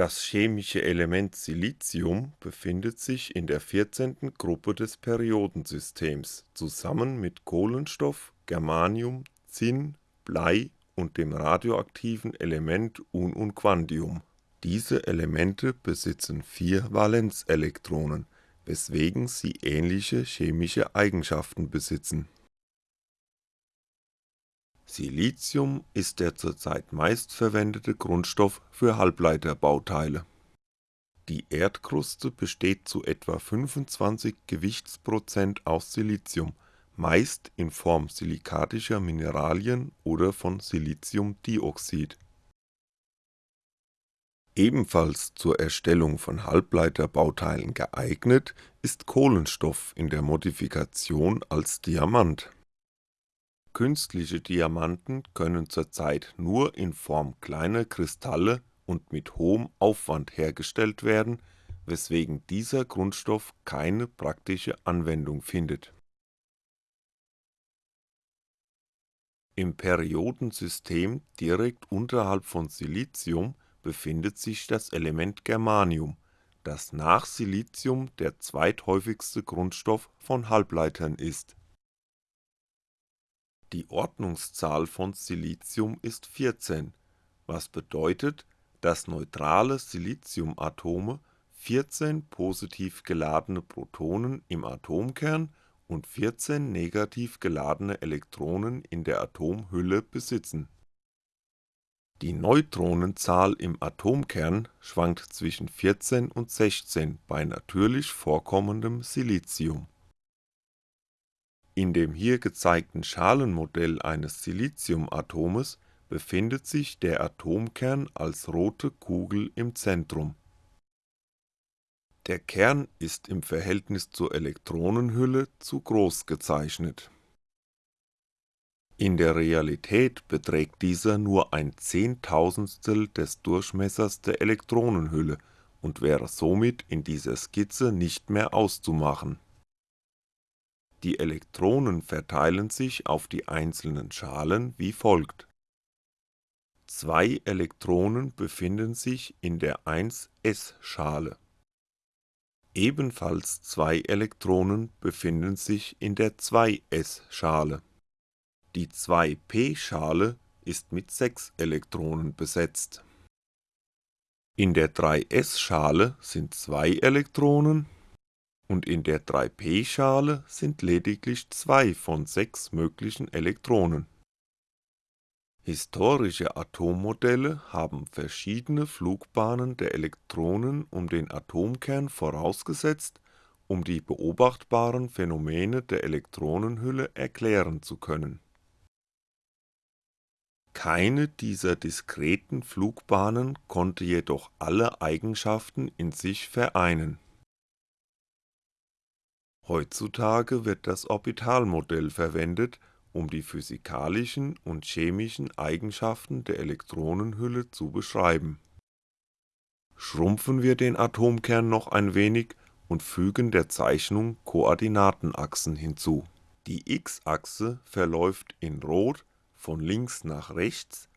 Das chemische Element Silicium befindet sich in der 14. Gruppe des Periodensystems zusammen mit Kohlenstoff, Germanium, Zinn, Blei und dem radioaktiven Element Un und Quandium. Diese Elemente besitzen vier Valenzelektronen, weswegen sie ähnliche chemische Eigenschaften besitzen Silicium ist der zurzeit meistverwendete Grundstoff für Halbleiterbauteile. Die Erdkruste besteht zu etwa 25 Gewichtsprozent aus Silicium, meist in Form silikatischer Mineralien oder von Siliciumdioxid. Ebenfalls zur Erstellung von Halbleiterbauteilen geeignet ist Kohlenstoff in der Modifikation als Diamant Künstliche Diamanten können zurzeit nur in Form kleiner Kristalle und mit hohem Aufwand hergestellt werden, weswegen dieser Grundstoff keine praktische Anwendung findet. Im Periodensystem direkt unterhalb von Silicium befindet sich das Element Germanium, das nach Silicium der zweithäufigste Grundstoff von Halbleitern ist die Ordnungszahl von Silicium ist 14, was bedeutet, dass neutrale Siliciumatome 14 positiv geladene Protonen im Atomkern und 14 negativ geladene Elektronen in der Atomhülle besitzen. Die Neutronenzahl im Atomkern schwankt zwischen 14 und 16 bei natürlich vorkommendem Silicium in dem hier gezeigten Schalenmodell eines Siliciumatomes befindet sich der Atomkern als rote Kugel im Zentrum. Der Kern ist im Verhältnis zur Elektronenhülle zu groß gezeichnet. In der Realität beträgt dieser nur ein Zehntausendstel des Durchmessers der Elektronenhülle und wäre somit in dieser Skizze nicht mehr auszumachen die Elektronen verteilen sich auf die einzelnen Schalen wie folgt: Zwei Elektronen befinden sich in der 1s-Schale. Ebenfalls zwei Elektronen befinden sich in der 2s-Schale. Die 2p-Schale ist mit sechs Elektronen besetzt. In der 3s-Schale sind zwei Elektronen und in der 3p-Schale sind lediglich zwei von sechs möglichen Elektronen. Historische Atommodelle haben verschiedene Flugbahnen der Elektronen um den Atomkern vorausgesetzt, um die beobachtbaren Phänomene der Elektronenhülle erklären zu können. Keine dieser diskreten Flugbahnen konnte jedoch alle Eigenschaften in sich vereinen Heutzutage wird das Orbitalmodell verwendet, um die physikalischen und chemischen Eigenschaften der Elektronenhülle zu beschreiben. Schrumpfen wir den Atomkern noch ein wenig und fügen der Zeichnung Koordinatenachsen hinzu. Die x-Achse verläuft in Rot von links nach rechts,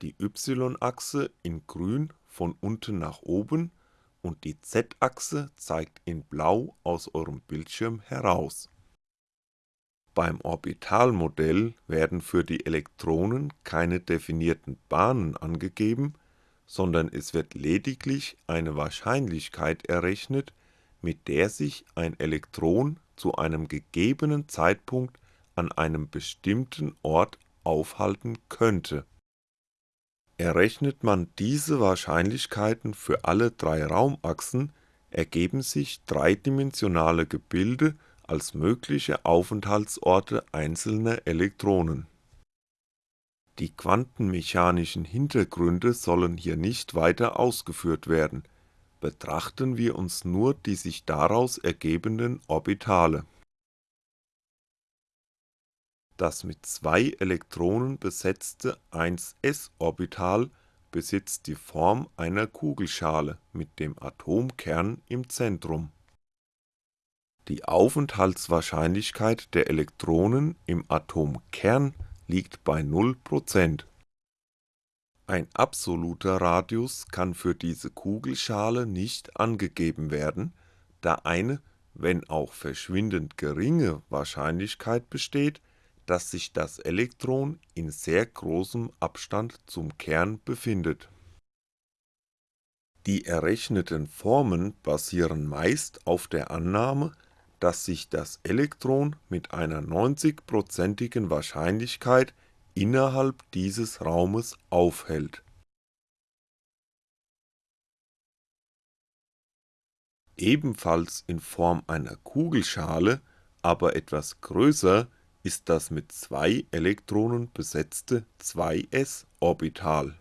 die y-Achse in Grün von unten nach oben und die Z-Achse zeigt in Blau aus eurem Bildschirm heraus. Beim Orbitalmodell werden für die Elektronen keine definierten Bahnen angegeben, sondern es wird lediglich eine Wahrscheinlichkeit errechnet, mit der sich ein Elektron zu einem gegebenen Zeitpunkt an einem bestimmten Ort aufhalten könnte Errechnet man diese Wahrscheinlichkeiten für alle drei Raumachsen, ergeben sich dreidimensionale Gebilde als mögliche Aufenthaltsorte einzelner Elektronen. Die quantenmechanischen Hintergründe sollen hier nicht weiter ausgeführt werden, betrachten wir uns nur die sich daraus ergebenden Orbitale das mit zwei Elektronen besetzte 1s-Orbital besitzt die Form einer Kugelschale mit dem Atomkern im Zentrum. Die Aufenthaltswahrscheinlichkeit der Elektronen im Atomkern liegt bei 0%. Ein absoluter Radius kann für diese Kugelschale nicht angegeben werden, da eine, wenn auch verschwindend geringe Wahrscheinlichkeit besteht, dass sich das Elektron in sehr großem Abstand zum Kern befindet. Die errechneten Formen basieren meist auf der Annahme, dass sich das Elektron mit einer 90%igen Wahrscheinlichkeit innerhalb dieses Raumes aufhält. Ebenfalls in Form einer Kugelschale, aber etwas größer ist das mit zwei Elektronen besetzte 2s-Orbital.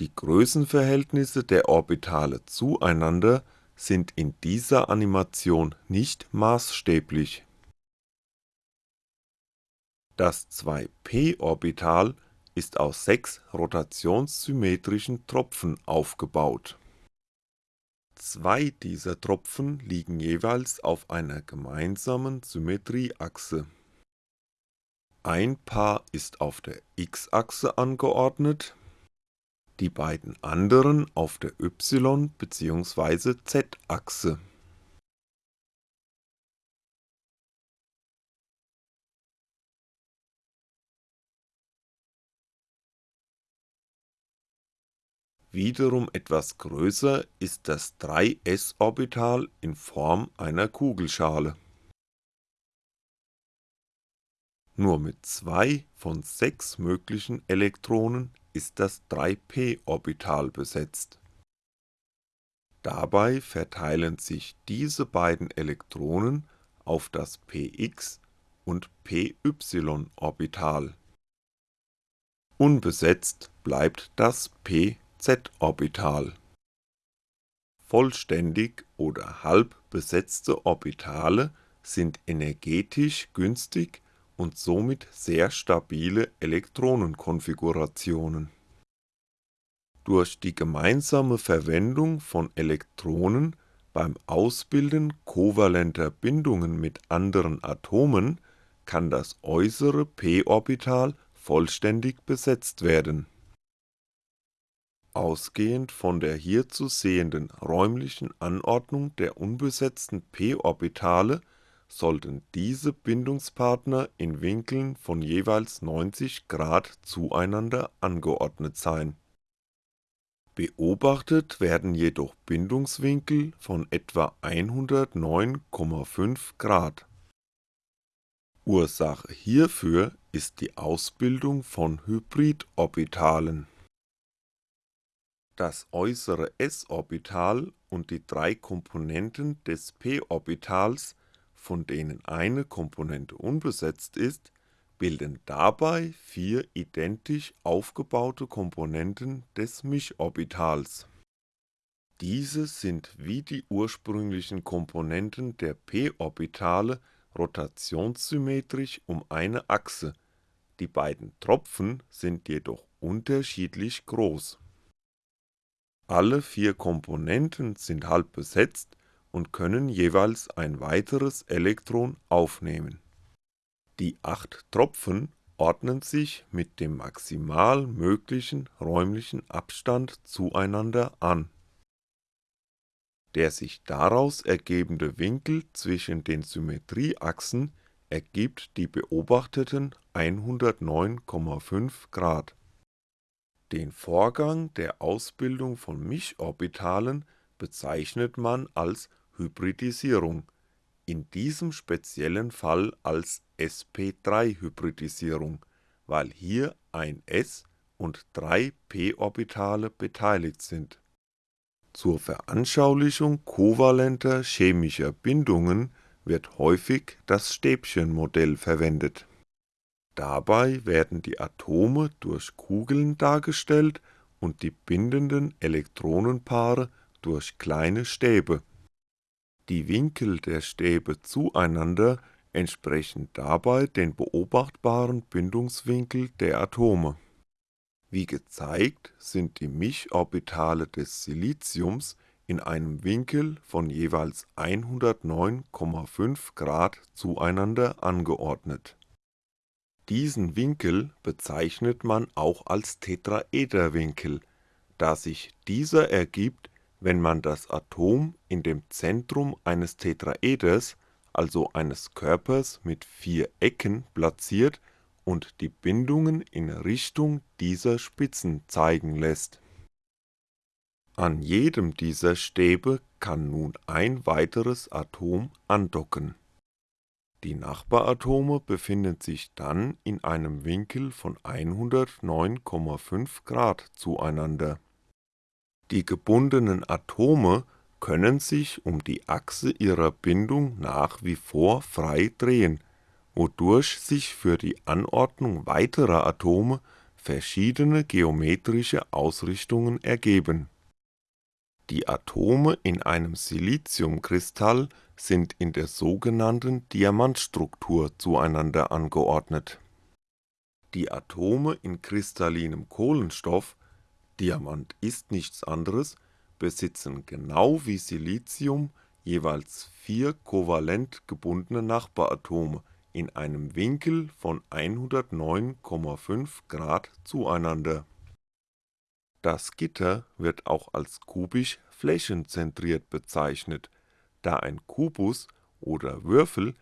Die Größenverhältnisse der Orbitale zueinander sind in dieser Animation nicht maßstäblich. Das 2p-Orbital ist aus sechs rotationssymmetrischen Tropfen aufgebaut. Zwei dieser Tropfen liegen jeweils auf einer gemeinsamen Symmetrieachse. Ein Paar ist auf der x-Achse angeordnet die beiden anderen auf der y bzw. z-Achse. Wiederum etwas größer ist das 3s-Orbital in Form einer Kugelschale. Nur mit zwei von sechs möglichen Elektronen ist das 3p-Orbital besetzt. Dabei verteilen sich diese beiden Elektronen auf das px und py-Orbital. Unbesetzt bleibt das pz-Orbital. Vollständig oder halb besetzte Orbitale sind energetisch günstig und somit sehr stabile Elektronenkonfigurationen. Durch die gemeinsame Verwendung von Elektronen beim Ausbilden kovalenter Bindungen mit anderen Atomen kann das äußere p-Orbital vollständig besetzt werden. Ausgehend von der hier zu sehenden räumlichen Anordnung der unbesetzten p-Orbitale sollten diese Bindungspartner in Winkeln von jeweils 90° zueinander angeordnet sein. Beobachtet werden jedoch Bindungswinkel von etwa 109,5° Ursache hierfür ist die Ausbildung von Hybridorbitalen. Das äußere s-Orbital und die drei Komponenten des p-Orbitals von denen eine Komponente unbesetzt ist, bilden dabei vier identisch aufgebaute Komponenten des Mischorbitals. Diese sind wie die ursprünglichen Komponenten der p-Orbitale rotationssymmetrisch um eine Achse, die beiden Tropfen sind jedoch unterschiedlich groß. Alle vier Komponenten sind halb besetzt und können jeweils ein weiteres Elektron aufnehmen. Die acht Tropfen ordnen sich mit dem maximal möglichen räumlichen Abstand zueinander an. Der sich daraus ergebende Winkel zwischen den Symmetrieachsen ergibt die beobachteten 109,5° Den Vorgang der Ausbildung von Mischorbitalen bezeichnet man als Hybridisierung, in diesem speziellen Fall als sp3-Hybridisierung, weil hier ein s und drei p-Orbitale beteiligt sind. Zur Veranschaulichung kovalenter chemischer Bindungen wird häufig das Stäbchenmodell verwendet. Dabei werden die Atome durch Kugeln dargestellt und die bindenden Elektronenpaare durch kleine Stäbe die Winkel der Stäbe zueinander entsprechen dabei den beobachtbaren Bindungswinkel der Atome. Wie gezeigt sind die Mischorbitale des Siliziums in einem Winkel von jeweils 109,5° zueinander angeordnet. Diesen Winkel bezeichnet man auch als Tetraederwinkel, da sich dieser ergibt, wenn man das Atom in dem Zentrum eines Tetraeders, also eines Körpers mit vier Ecken platziert und die Bindungen in Richtung dieser Spitzen zeigen lässt. An jedem dieser Stäbe kann nun ein weiteres Atom andocken. Die Nachbaratome befinden sich dann in einem Winkel von 109,5° zueinander. Die gebundenen Atome können sich um die Achse ihrer Bindung nach wie vor frei drehen, wodurch sich für die Anordnung weiterer Atome verschiedene geometrische Ausrichtungen ergeben. Die Atome in einem Siliciumkristall sind in der sogenannten Diamantstruktur zueinander angeordnet. Die Atome in kristallinem Kohlenstoff Diamant ist nichts anderes besitzen genau wie Silicium jeweils vier kovalent gebundene Nachbaratome in einem Winkel von 109,5° zueinander. Das Gitter wird auch als kubisch flächenzentriert bezeichnet, da ein Kubus oder Würfel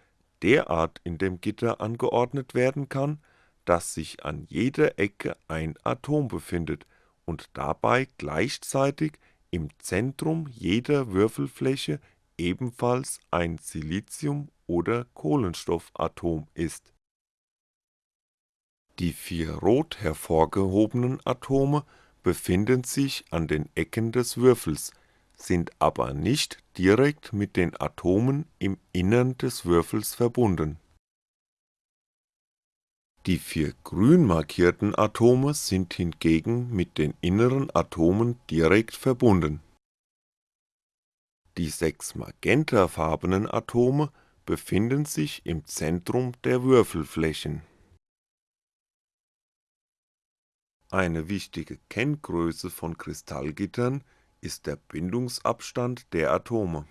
derart in dem Gitter angeordnet werden kann, dass sich an jeder Ecke ein Atom befindet und dabei gleichzeitig im Zentrum jeder Würfelfläche ebenfalls ein Silicium oder Kohlenstoffatom ist. Die vier rot hervorgehobenen Atome befinden sich an den Ecken des Würfels, sind aber nicht direkt mit den Atomen im Innern des Würfels verbunden die vier grün markierten Atome sind hingegen mit den inneren Atomen direkt verbunden. Die sechs magentafarbenen Atome befinden sich im Zentrum der Würfelflächen. Eine wichtige Kenngröße von Kristallgittern ist der Bindungsabstand der Atome.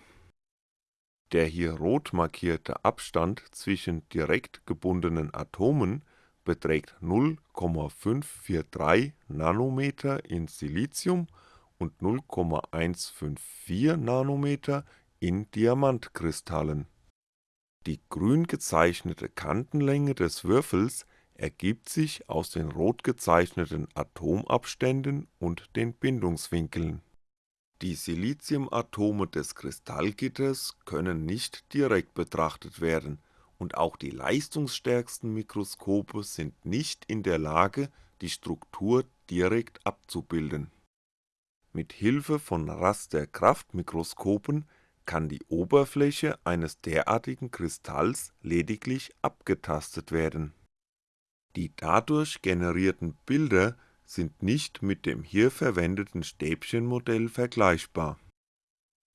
Der hier rot markierte Abstand zwischen direkt gebundenen Atomen beträgt 0,543 nm in Silicium und 0,154 nm in Diamantkristallen. Die grün gezeichnete Kantenlänge des Würfels ergibt sich aus den rot gezeichneten Atomabständen und den Bindungswinkeln. Die Siliciumatome des Kristallgitters können nicht direkt betrachtet werden und auch die leistungsstärksten Mikroskope sind nicht in der Lage, die Struktur direkt abzubilden. Mit Hilfe von Rasterkraftmikroskopen kann die Oberfläche eines derartigen Kristalls lediglich abgetastet werden. Die dadurch generierten Bilder sind nicht mit dem hier verwendeten Stäbchenmodell vergleichbar.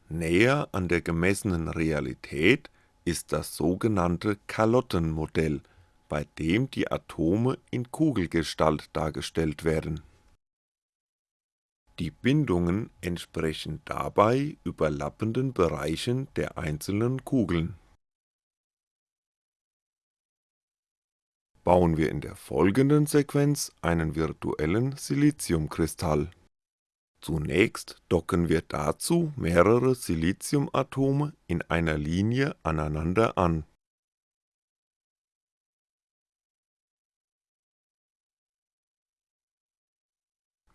Näher an der gemessenen Realität ist das sogenannte Kalottenmodell, bei dem die Atome in Kugelgestalt dargestellt werden. Die Bindungen entsprechen dabei überlappenden Bereichen der einzelnen Kugeln. Bauen wir in der folgenden Sequenz einen virtuellen Siliciumkristall Zunächst docken wir dazu mehrere Siliciumatome in einer Linie aneinander an.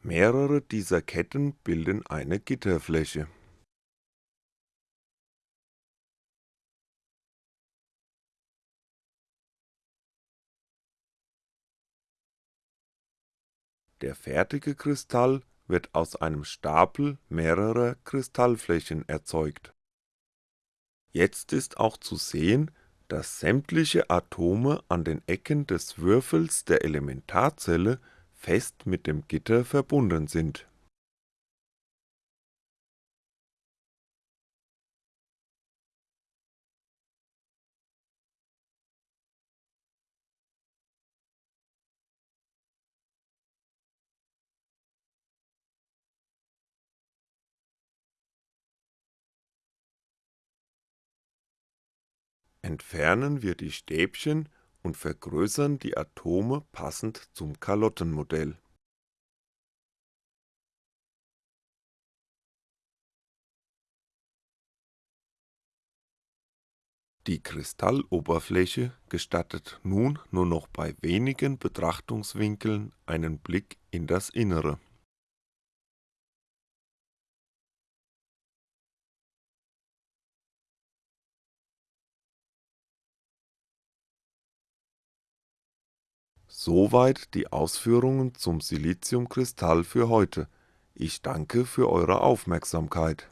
Mehrere dieser Ketten bilden eine Gitterfläche. Der fertige Kristall wird aus einem Stapel mehrerer Kristallflächen erzeugt. Jetzt ist auch zu sehen, dass sämtliche Atome an den Ecken des Würfels der Elementarzelle fest mit dem Gitter verbunden sind Entfernen wir die Stäbchen und vergrößern die Atome passend zum Kalottenmodell. Die Kristalloberfläche gestattet nun nur noch bei wenigen Betrachtungswinkeln einen Blick in das Innere Soweit die Ausführungen zum Siliziumkristall für heute, ich danke für Eure Aufmerksamkeit